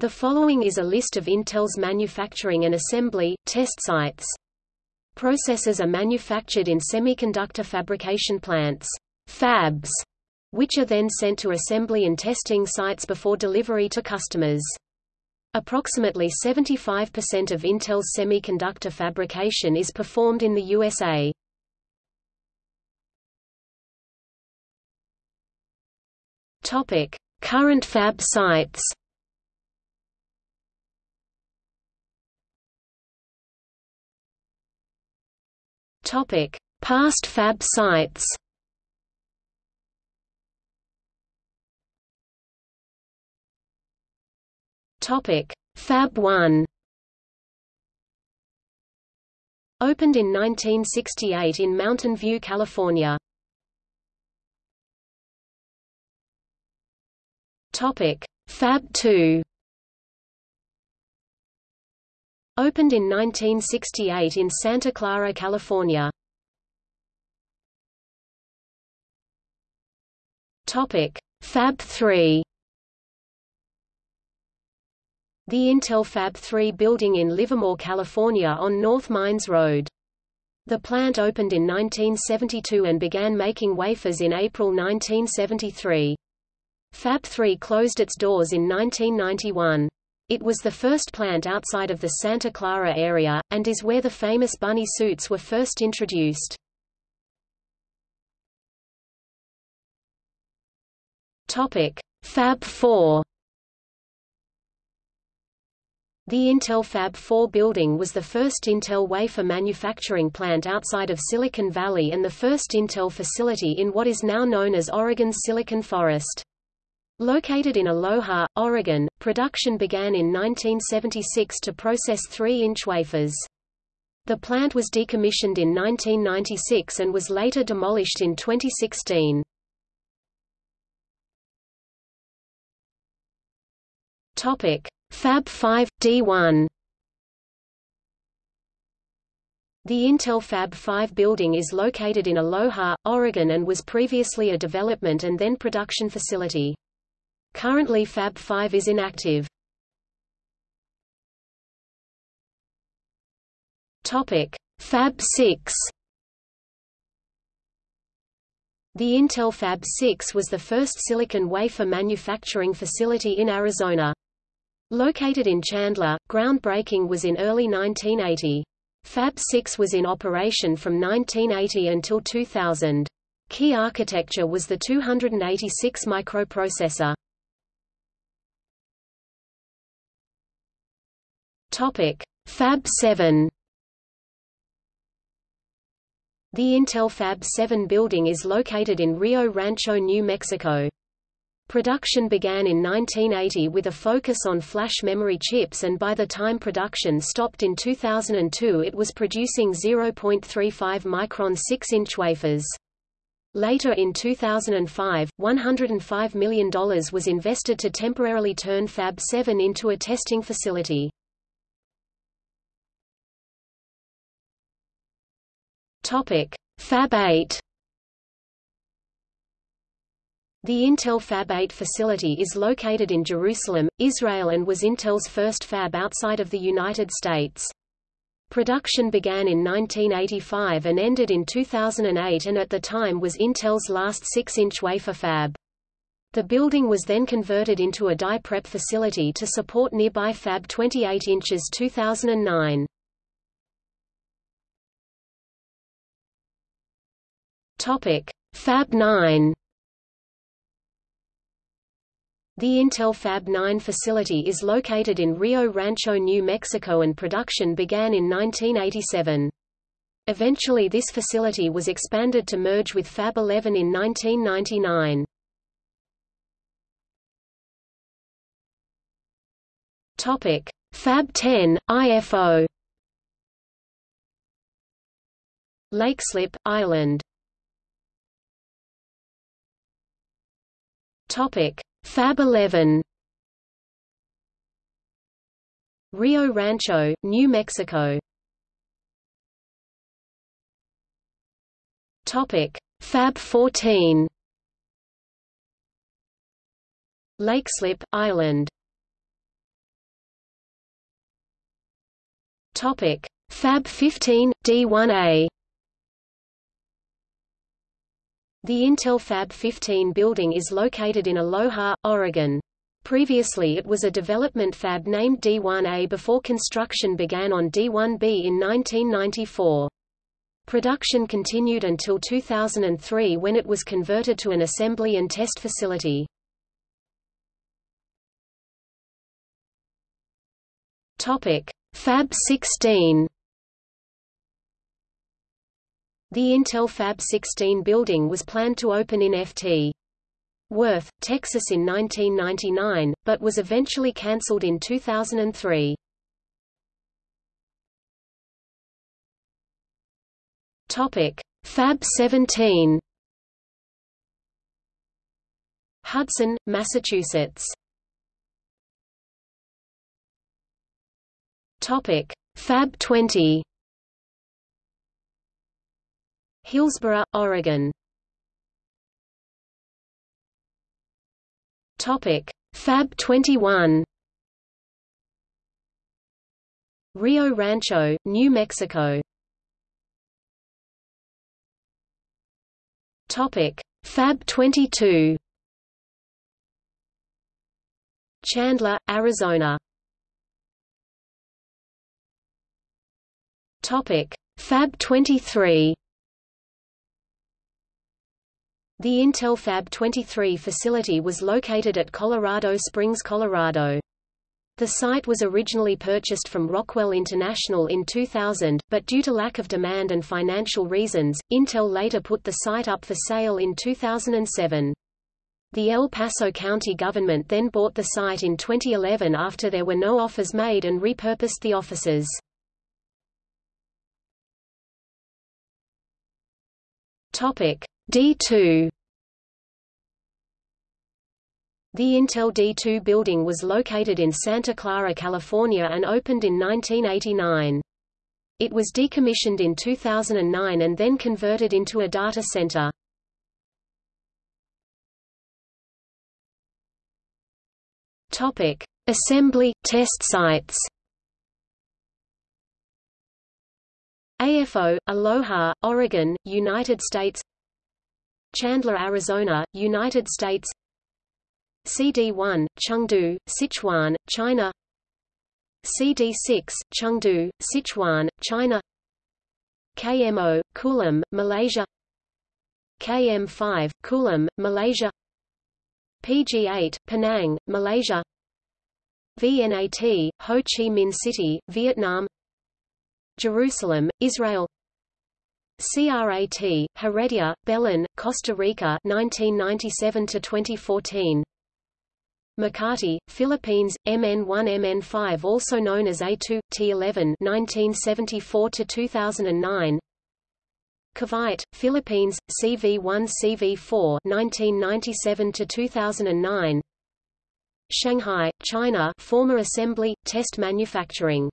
The following is a list of Intel's manufacturing and assembly, test sites. Processors are manufactured in semiconductor fabrication plants fabs, which are then sent to assembly and testing sites before delivery to customers. Approximately 75% of Intel's semiconductor fabrication is performed in the USA. Current fab sites. Topic: Past fab sites. Topic: Fab 1. Opened in 1968 in Mountain View, California. Topic: Fab 2. Opened in 1968 in Santa Clara, California. Topic: Fab 3. The Intel Fab 3 building in Livermore, California on North Mines Road. The plant opened in 1972 and began making wafers in April 1973. Fab 3 closed its doors in 1991. It was the first plant outside of the Santa Clara area, and is where the famous bunny suits were first introduced. Fab 4 The Intel Fab 4 building was the first Intel wafer manufacturing plant outside of Silicon Valley and the first Intel facility in what is now known as Oregon's Silicon Forest. Located in Aloha, Oregon, production began in 1976 to process 3-inch wafers. The plant was decommissioned in 1996 and was later demolished in 2016. Topic: Fab 5 D1. The Intel Fab 5 building is located in Aloha, Oregon and was previously a development and then production facility. Currently Fab 5 is inactive. Topic: Fab 6. The Intel Fab 6 was the first silicon wafer manufacturing facility in Arizona. Located in Chandler, groundbreaking was in early 1980. Fab 6 was in operation from 1980 until 2000. Key architecture was the 286 microprocessor. Topic: Fab 7. The Intel Fab 7 building is located in Rio Rancho, New Mexico. Production began in 1980 with a focus on flash memory chips and by the time production stopped in 2002 it was producing 0.35 micron 6-inch wafers. Later in 2005, $105 million was invested to temporarily turn Fab 7 into a testing facility. Topic: Fab 8. The Intel Fab 8 facility is located in Jerusalem, Israel and was Intel's first fab outside of the United States. Production began in 1985 and ended in 2008 and at the time was Intel's last 6-inch wafer fab. The building was then converted into a die prep facility to support nearby Fab 28 inches 2009. Topic: Fab 9. The Intel Fab 9 facility is located in Rio Rancho, New Mexico and production began in 1987. Eventually this facility was expanded to merge with Fab 11 in 1999. Topic: Fab 10, IFO. Leixlip, Ireland Topic: Fab 11. Rio Rancho, New Mexico. Topic: Fab 14. Leixlip, Ireland. Topic: Fab 15 D1A. The Intel Fab 15 building is located in Aloha, Oregon. Previously it was a development fab named D1A before construction began on D1B in 1994. Production continued until 2003 when it was converted to an assembly and test facility. Fab 16. The Intel Fab 16 building was planned to open in Ft. Worth, Texas in 1999, but was eventually cancelled in 2003. Topic: Fab 17. Hudson, Massachusetts. Topic: Fab 20. Hillsboro, Oregon. Topic: Fab 21. Rio Rancho, New Mexico. Topic: Fab 22. Chandler, Arizona. Topic: Fab 23. The Intel Fab 23 facility was located at Colorado Springs, Colorado. The site was originally purchased from Rockwell International in 2000, but due to lack of demand and financial reasons, Intel later put the site up for sale in 2007. The El Paso County government then bought the site in 2011 after there were no offers made and repurposed the offices. Topic D2 The Intel D2 building was located in Santa Clara, California and opened in 1989. It was decommissioned in 2009 and then converted into a data center. Topic: Assembly test sites. AFO, Aloha, Oregon, United States Chandler, Arizona, United States. CD1, Chengdu, Sichuan, China. CD6, Chengdu, Sichuan, China. KMO, Kulim, Malaysia. KM5, Kulim, Malaysia. PG8, Penang, Malaysia. VNAT, Ho Chi Minh City, Vietnam. Jerusalem, Israel CRAT, Heredia, Belen, Costa Rica 1997 to 2014 Makati, Philippines, MN1-MN5 also known as A2, T11 1974 to 2009 Cavite, Philippines, CV1 CV4 1997 to 2009 Shanghai, China former assembly, test manufacturing